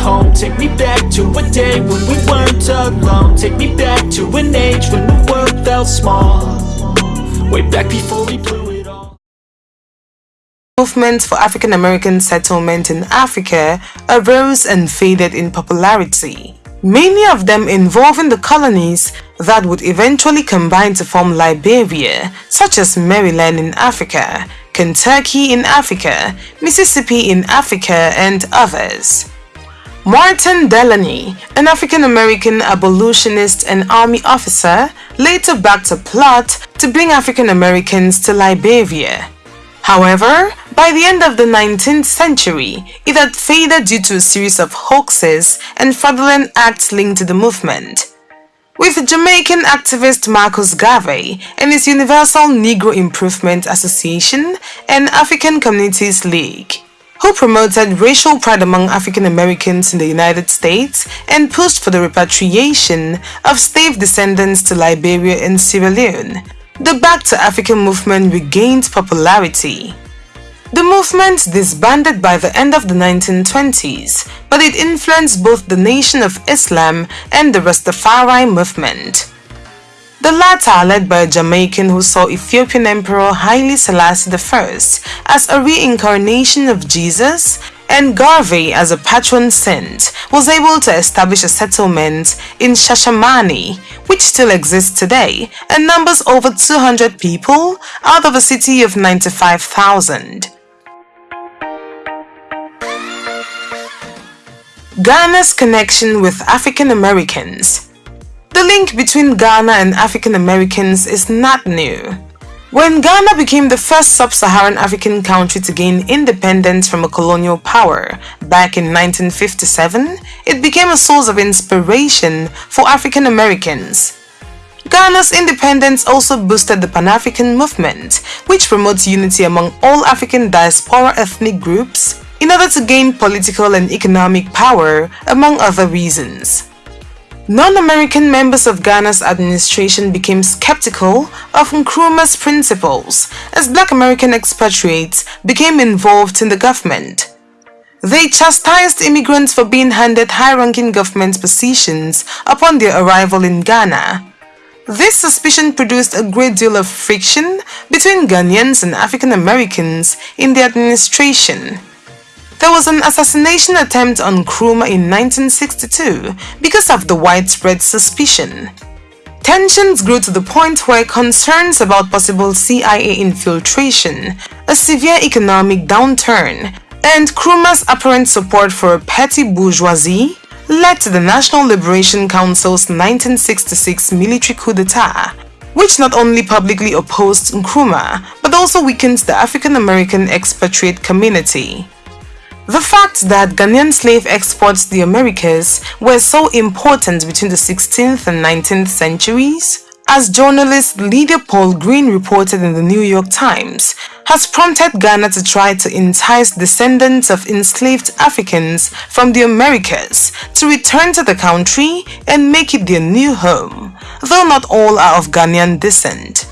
home Take me back to a day when we weren't alone Take me back to an age when the world felt small Way back before we blew it all Movements for African American settlement in Africa arose and faded in popularity. Many of them involving the colonies that would eventually combine to form Liberia, such as Maryland in Africa, Kentucky in Africa, Mississippi in Africa, and others. Martin Delany, an African-American abolitionist and army officer, later backed a plot to bring African Americans to Liberia. However, by the end of the 19th century, it had faded due to a series of hoaxes and fraudulent acts linked to the movement. With Jamaican activist Marcus Garvey and his Universal Negro Improvement Association and African Communities League, who promoted racial pride among African Americans in the United States and pushed for the repatriation of slave descendants to Liberia and Sierra Leone, the Back to Africa movement regained popularity. The movement disbanded by the end of the 1920s, but it influenced both the Nation of Islam and the Rastafari movement. The latter led by a Jamaican who saw Ethiopian Emperor Haile Selassie I as a reincarnation of Jesus and Garvey as a patron saint was able to establish a settlement in Shashamane, which still exists today and numbers over 200 people out of a city of 95,000. Ghana's connection with African Americans The link between Ghana and African Americans is not new. When Ghana became the first sub-Saharan African country to gain independence from a colonial power back in 1957, it became a source of inspiration for African Americans. Ghana's independence also boosted the Pan-African movement, which promotes unity among all African diaspora ethnic groups in order to gain political and economic power, among other reasons. Non-American members of Ghana's administration became skeptical of Nkrumah's principles as black American expatriates became involved in the government. They chastised immigrants for being handed high-ranking government positions upon their arrival in Ghana. This suspicion produced a great deal of friction between Ghanaians and African Americans in the administration. There was an assassination attempt on Nkrumah in 1962 because of the widespread suspicion. Tensions grew to the point where concerns about possible CIA infiltration, a severe economic downturn, and Nkrumah's apparent support for a petty bourgeoisie led to the National Liberation Council's 1966 military coup d'etat, which not only publicly opposed Nkrumah but also weakened the African American expatriate community. The fact that Ghanaian slave exports to the Americas were so important between the 16th and 19th centuries, as journalist Lydia Polgreen reported in the New York Times, has prompted Ghana to try to entice descendants of enslaved Africans from the Americas to return to the country and make it their new home, though not all are of Ghanaian descent.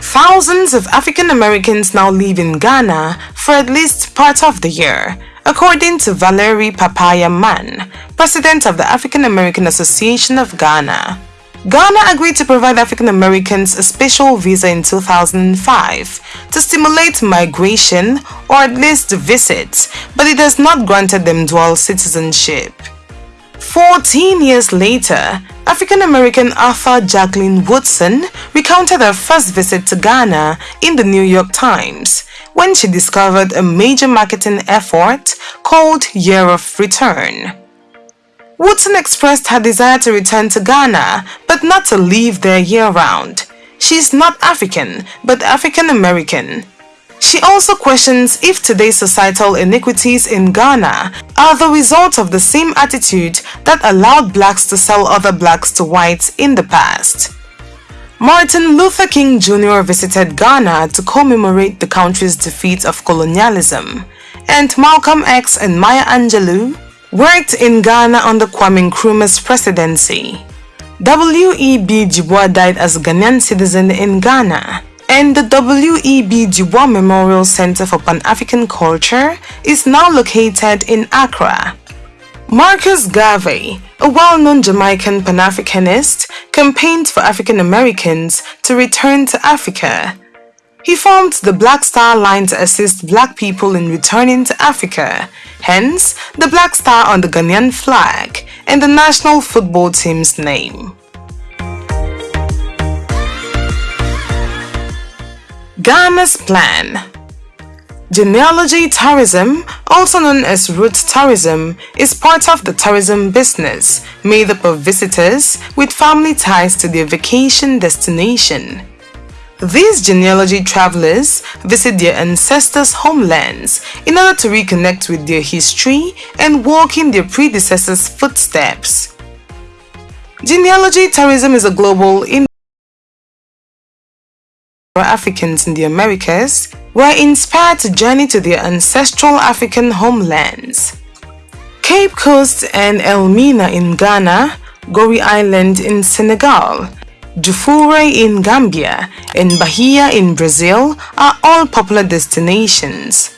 Thousands of African Americans now live in Ghana for at least part of the year, according to Valerie Papaya Mann, president of the African American Association of Ghana. Ghana agreed to provide African Americans a special visa in 2005 to stimulate migration or at least visits, but it has not granted them dual citizenship. 14 years later, African-American author Jacqueline Woodson recounted her first visit to Ghana in the New York Times when she discovered a major marketing effort called Year of Return. Woodson expressed her desire to return to Ghana, but not to live there year-round. She is not African, but African-American. She also questions if today's societal inequities in Ghana are the result of the same attitude that allowed blacks to sell other blacks to whites in the past. Martin Luther King Jr. visited Ghana to commemorate the country's defeat of colonialism, and Malcolm X and Maya Angelou worked in Ghana under Kwame Nkrumah's presidency. W.E.B. Bois died as a Ghanaian citizen in Ghana and the W.E.B. Du Bois Memorial Center for Pan-African Culture is now located in Accra. Marcus Garvey, a well-known Jamaican Pan-Africanist, campaigned for African Americans to return to Africa. He formed the Black Star Line to assist black people in returning to Africa, hence the Black Star on the Ghanaian flag and the national football team's name. Ghana's Plan Genealogy tourism, also known as route tourism, is part of the tourism business made up of visitors with family ties to their vacation destination. These genealogy travelers visit their ancestors' homelands in order to reconnect with their history and walk in their predecessors' footsteps. Genealogy tourism is a global Africans in the Americas were inspired to journey to their ancestral African homelands. Cape Coast and Elmina in Ghana, Gorée Island in Senegal, Jufureh in Gambia, and Bahia in Brazil are all popular destinations.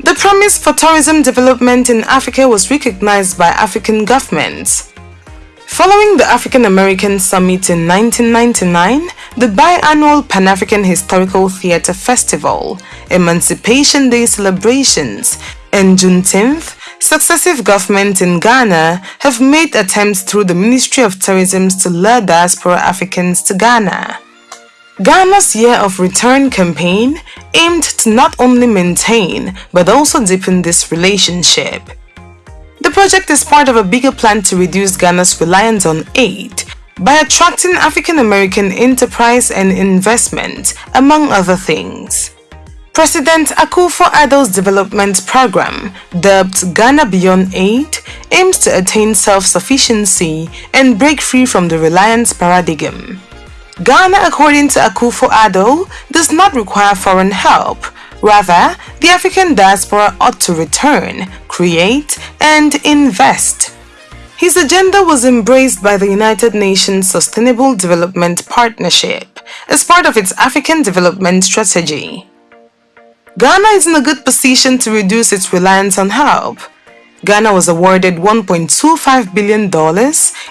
The promise for tourism development in Africa was recognized by African governments. Following the African American Summit in 1999, the biannual Pan-African Historical Theatre Festival, Emancipation Day celebrations, and Juneteenth, successive governments in Ghana have made attempts through the Ministry of Tourism to lure diaspora Africans to Ghana. Ghana's Year of Return campaign aimed to not only maintain but also deepen this relationship. The project is part of a bigger plan to reduce Ghana's reliance on aid by attracting African American enterprise and investment, among other things. President Akufo-Addo's development program, dubbed Ghana Beyond Aid, aims to attain self-sufficiency and break free from the reliance paradigm. Ghana, according to Akufo-Addo, does not require foreign help, Rather, the African diaspora ought to return, create, and invest. His agenda was embraced by the United Nations Sustainable Development Partnership as part of its African development strategy. Ghana is in a good position to reduce its reliance on help. Ghana was awarded $1.25 billion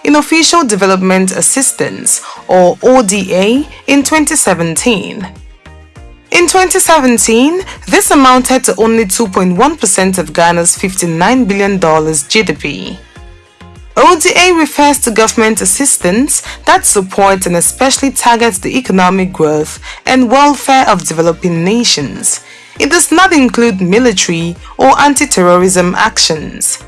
in official development assistance or ODA in 2017. In 2017, this amounted to only 2.1% of Ghana's $59 billion GDP. ODA refers to government assistance that supports and especially targets the economic growth and welfare of developing nations. It does not include military or anti-terrorism actions.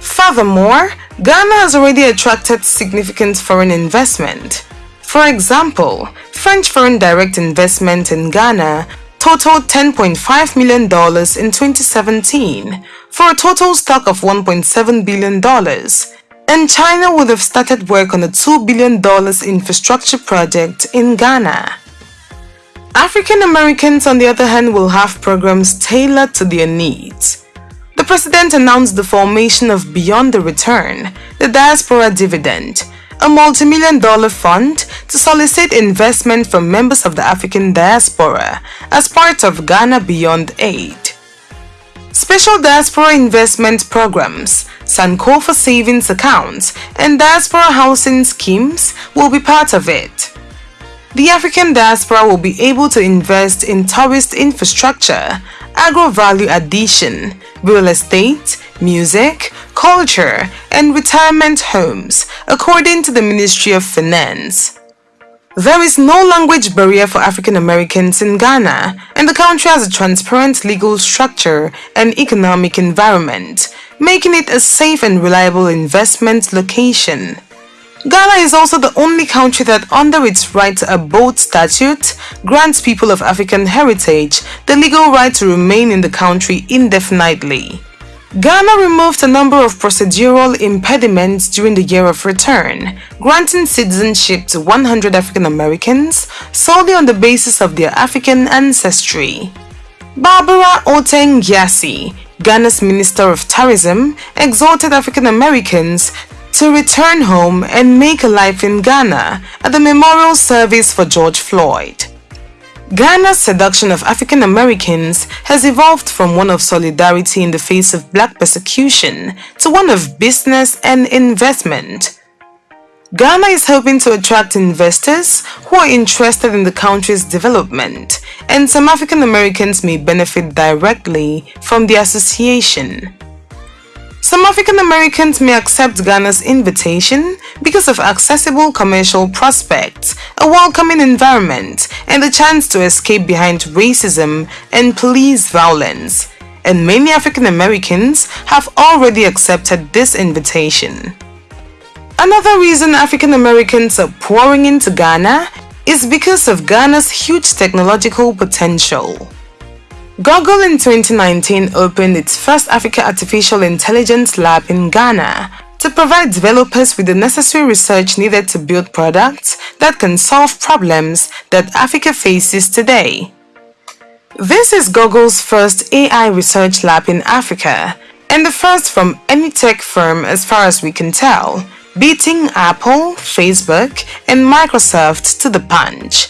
Furthermore, Ghana has already attracted significant foreign investment. For example, French foreign direct investment in Ghana totaled $10.5 million in 2017 for a total stock of $1.7 billion and China would have started work on a $2 billion infrastructure project in Ghana. African Americans on the other hand will have programs tailored to their needs. The president announced the formation of Beyond the Return, the Diaspora Dividend, a multi-million dollar fund to solicit investment from members of the African diaspora as part of Ghana Beyond Aid. Special diaspora investment programs, Sankofa savings accounts, and diaspora housing schemes will be part of it. The African diaspora will be able to invest in tourist infrastructure, agro-value addition, real estate, music, culture, and retirement homes, according to the Ministry of Finance. There is no language barrier for African Americans in Ghana, and the country has a transparent legal structure and economic environment, making it a safe and reliable investment location. Ghana is also the only country that under its right to abode statute grants people of African heritage the legal right to remain in the country indefinitely. Ghana removed a number of procedural impediments during the year of return, granting citizenship to 100 African Americans solely on the basis of their African ancestry. Barbara Oteng Gyasi, Ghana's Minister of Tourism, exhorted African Americans to return home and make a life in Ghana at the memorial service for George Floyd. Ghana's seduction of African Americans has evolved from one of solidarity in the face of black persecution to one of business and investment. Ghana is hoping to attract investors who are interested in the country's development, and some African Americans may benefit directly from the association. Some African Americans may accept Ghana's invitation because of accessible commercial prospects, a welcoming environment, and the chance to escape behind racism and police violence. And many African Americans have already accepted this invitation. Another reason African Americans are pouring into Ghana is because of Ghana's huge technological potential. Google in 2019 opened its first Africa Artificial Intelligence Lab in Ghana to provide developers with the necessary research needed to build products that can solve problems that Africa faces today. This is Google's first AI research lab in Africa and the first from any tech firm as far as we can tell, beating Apple, Facebook, and Microsoft to the punch.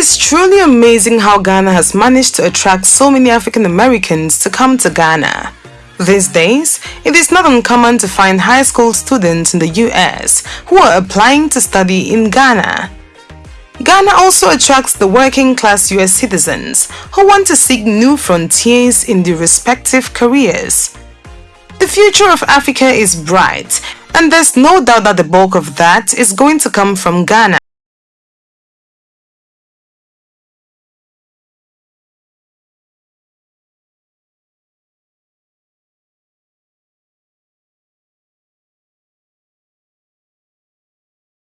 Is truly amazing how Ghana has managed to attract so many African Americans to come to Ghana. These days, it is not uncommon to find high school students in the US who are applying to study in Ghana. Ghana also attracts the working class US citizens who want to seek new frontiers in their respective careers. The future of Africa is bright, and there's no doubt that the bulk of that is going to come from Ghana.